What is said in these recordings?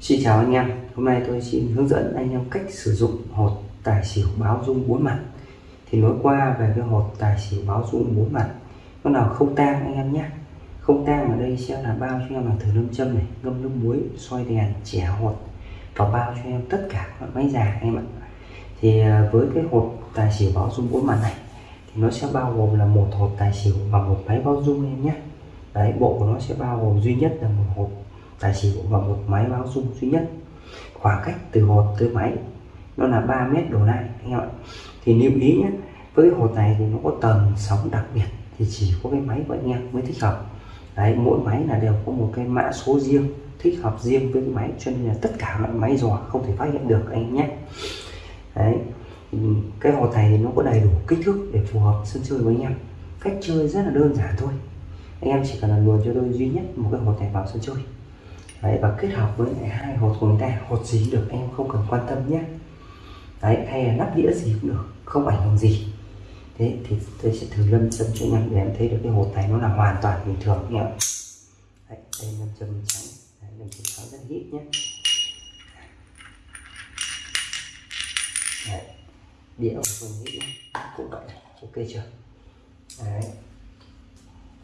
Xin chào anh em, hôm nay tôi xin hướng dẫn anh em cách sử dụng hột tài xỉu báo dung bốn mặt. Thì nói qua về cái hột tài xỉu báo dung bốn mặt Nó nào không tang anh em nhé. Không tang ở đây sẽ là bao cho em là thử lâm châm này, ngâm nước muối, xoay đèn, chẻ hột Và bao cho em tất cả các máy già em ạ. Thì à, với cái hột tài xỉu báo dung bốn mặt này Thì nó sẽ bao gồm là một hột tài xỉu và một máy báo dung em nhé. Đấy, bộ của nó sẽ bao gồm duy nhất là một hộp tài xỉu và một máy báo rung duy nhất. Khoảng cách từ hột tới máy, nó là 3 mét đổ lại, anh em ạ. Thì lưu ý nhé, với cái hột này thì nó có tần sóng đặc biệt, thì chỉ có cái máy của anh em mới thích hợp. Đấy, mỗi máy là đều có một cái mã số riêng, thích hợp riêng với cái máy, cho nên là tất cả loại máy dò không thể phát hiện được, anh nhé. Đấy, cái hột này thì nó có đầy đủ kích thước để phù hợp sân chơi với anh em. Cách chơi rất là đơn giản thôi. Anh em chỉ cần là luồn cho tôi duy nhất một cái hột này vào sân chơi đấy, và kết hợp với lại hai hột của người ta. Hột gì được em không cần quan tâm nhé. Đấy hay là nắp đĩa gì cũng được không ảnh hưởng gì. Thế thì tôi sẽ thử lâm châm cho em để em thấy được cái hột này nó là hoàn toàn bình thường nhé. Đấy, đây lâm châm trắng đấy, lâm châm trắng rất hít nhé. Đấy, đĩa của tôi nghĩ cũng vậy. Ok chưa? Đấy.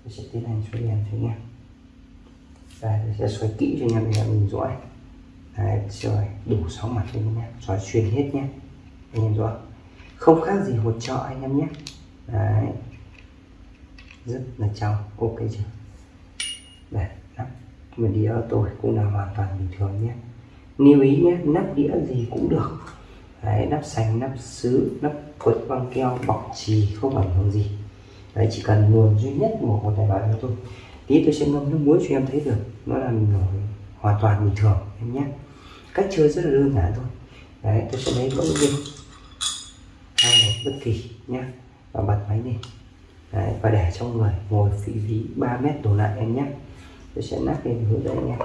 Tôi sẽ tiến hành xoay đèn cho nha đây sẽ xoay kỹ cho anh em để mình rõ đấy rồi đủ sáu mặt cho anh em xoay xuyên hết nhé. Anh em rõ. Không khác gì hột trợ anh em nhé. Đấy. Rất là trong. Ok chưa? Đây, nắp. Mình đĩa tôi cũng là hoàn toàn bình thường nhé. Lưu ý nhé, nắp đĩa gì cũng được. Đấy, nắp sành nắp sứ, nắp quất băng keo, bọc trì không ảnh hưởng gì. Đấy, chỉ cần nguồn duy nhất một hột tài bài thôi tí tôi sẽ ngâm nước muối cho em thấy được nó là hoàn toàn bình thường em nhé. Cách chơi rất là đơn giản thôi. Đấy tôi sẽ lấy mẫu viên hai hột bất kỳ nhé và bật máy lên đấy, và để trong người ngồi vị trí 3 mét đổ lại em nhé. Tôi sẽ nắp lên hướng dẫn anh em.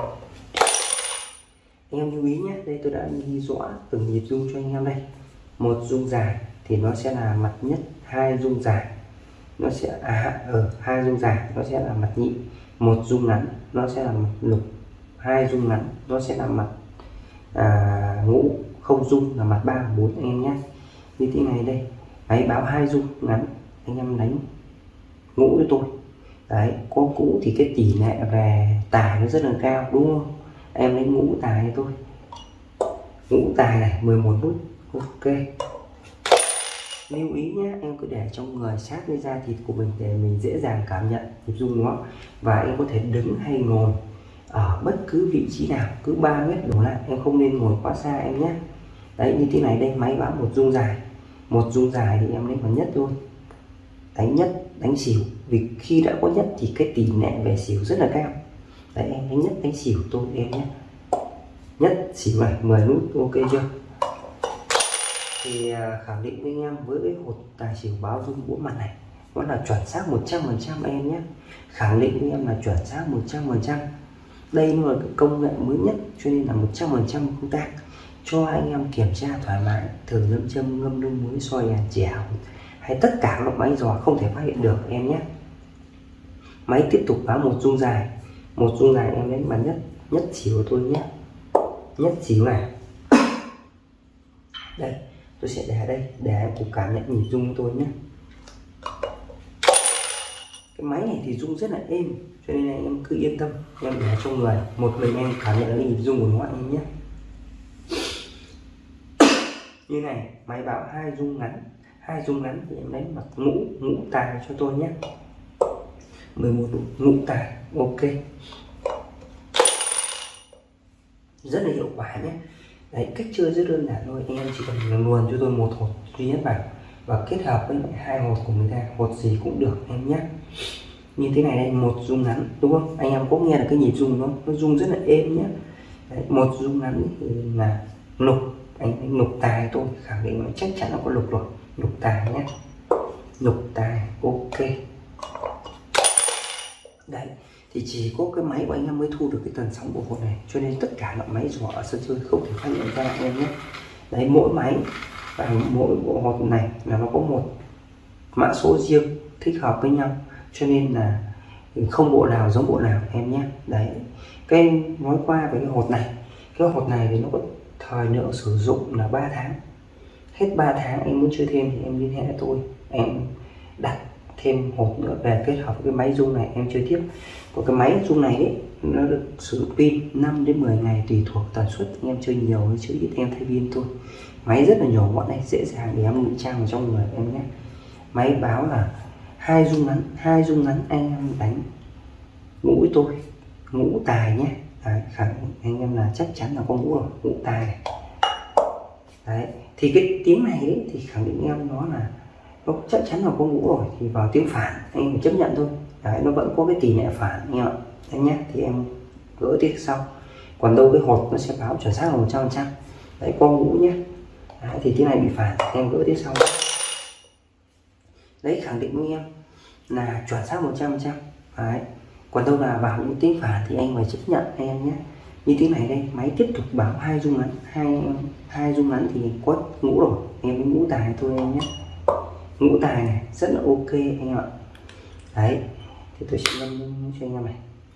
Anh em lưu ý nhé đây tôi đã ghi rõ từng nhịp rung cho anh em đây. Một rung dài thì nó sẽ là mặt nhất hai rung dài nó sẽ à ở hai dung dài nó sẽ là mặt nhị. Một dung ngắn nó sẽ là mặt lục. Hai dung ngắn nó sẽ là mặt à, ngũ. Không dung là mặt ba bốn anh em nhé. Như thế này đây. Đấy báo hai dung ngắn anh em đánh ngũ với tôi. Đấy có cũ thì cái tỷ lệ về tài nó rất là cao đúng không? Em lấy ngũ tài cho tôi. Ngũ tài này 11 nút ok lưu ý nhé, em cứ để trong người sát với da thịt của mình để mình dễ dàng cảm nhận nhịp rung nó và em có thể đứng hay ngồi ở bất cứ vị trí nào, cứ 3 mét đổ lại, em không nên ngồi quá xa em nhé. Đấy, như thế này đây, máy báo một rung dài. Một rung dài thì em lấy vào nhất thôi. Đánh nhất, đánh xỉu. Vì khi đã có nhất thì cái tỷ lệ về xỉu rất là cao. Đấy, em đánh nhất, đánh xỉu tôi, em nhé. Nhất, xỉu này 10 nút, ok chưa? Thì à, khẳng định với anh em với cái hột tài xỉu báo dung bốn mặt này nó là chuẩn xác 100% em nhé. Khẳng định với em là chuẩn xác 100% đây là cái công nghệ mới nhất, cho nên là 100% công tác cho anh em kiểm tra thoải mái thử lâm châm, ngâm nước muối, soi đèn chèo hay tất cả các máy dò không thể phát hiện được em nhé. Máy tiếp tục báo một dung dài, một dung dài em lấy bắn nhất nhất chỉ của tôi nhé. Nhất chỉ này. Đây tôi sẽ để đây, để em cùng cảm nhận nhịp rung của tôi nhé. Cái máy này thì rung rất là êm, cho nên em cứ yên tâm. Em để cho người, một mình em cảm nhận cái nhịp rung của nó anh nhé. Như này, máy báo hai rung ngắn, hai rung ngắn thì em lấy mặt ngũ ngũ tài cho tôi nhé. 11 ngũ tài, ok. Rất là hiệu quả nhé đấy cách chơi rất đơn giản thôi. Anh em chỉ cần luồn cho tôi một hột duy nhất vào. Và kết hợp với hai hột của người ta hột gì cũng được em nhé. Như thế này đây một rung ngắn đúng không? Anh em có nghe được cái nhịp rung nó nó rung rất là êm nhé. Đấy, một rung ngắn thì là lục anh, anh lục tài tôi khẳng định là chắc chắn nó có lục rồi. Lục tài nhé. Lục tài ok. Đấy thì chỉ có cái máy của anh em mới thu được cái tần sóng của hột này. Cho nên tất cả loại máy dò ở sân chơi không thể phát hiện ra anh em nhé. Đấy, mỗi máy và mỗi bộ hột này là nó có một mã số riêng thích hợp với nhau. Cho nên là không bộ nào giống bộ nào em nhé. Đấy, cái nói qua về cái hột này. Cái hột này thì nó có thời lượng sử dụng là 3 tháng. Hết 3 tháng em muốn chơi thêm thì em liên hệ tôi. Em đặt thêm hộp nữa về kết hợp với cái máy rung này em chơi tiếp. Của cái máy rung này ấy, nó được sử dụng pin 5 đến 10 ngày tùy thuộc tần suất. Anh em chơi nhiều hay chơi ít em thay pin thôi. Máy rất là nhỏ gọn này dễ dàng để em ngụy trang vào trong người em nhé. Máy báo là hai rung ngắn hai rung ngắn anh em đánh ngũ tôi ngũ tài nhé. Đấy, khẳng định anh em là chắc chắn là có ngũ rồi ngũ tài. Này đấy thì cái tiếng này ấy, thì khẳng định em nó là nó chắc chắn là có ngũ rồi thì vào tiếng phản anh em phải chấp nhận thôi. Đấy nó vẫn có cái tỷ lệ phản anh em ạ. Anh nhé thì em gỡ tiếp sau. Còn đâu cái hột nó sẽ báo chuẩn xác là một trăm phần trăm. Đấy con ngũ nhé đấy, thì tiếng này bị phản em gỡ tiếp sau. Đấy khẳng định với em là chuẩn xác một trăm phần trăm. Đấy còn đâu là vào những tiếng phản thì anh phải chấp nhận anh em nhé như tiếng này đây máy tiếp tục báo hai rung ngắn hai hai rung ngắn thì có ngũ rồi. Em với ngũ tài thôi em nhé ngũ tài này, rất là ok anh em ạ. Đấy, thì tôi sẽ ngâm cho anh em này.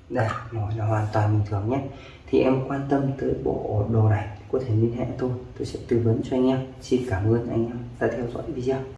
Đây mỏi là hoàn toàn bình thường nhé. Thì em quan tâm tới bộ đồ này, có thể liên hệ tôi. Tôi sẽ tư vấn cho anh em. Xin cảm ơn anh em đã theo dõi video.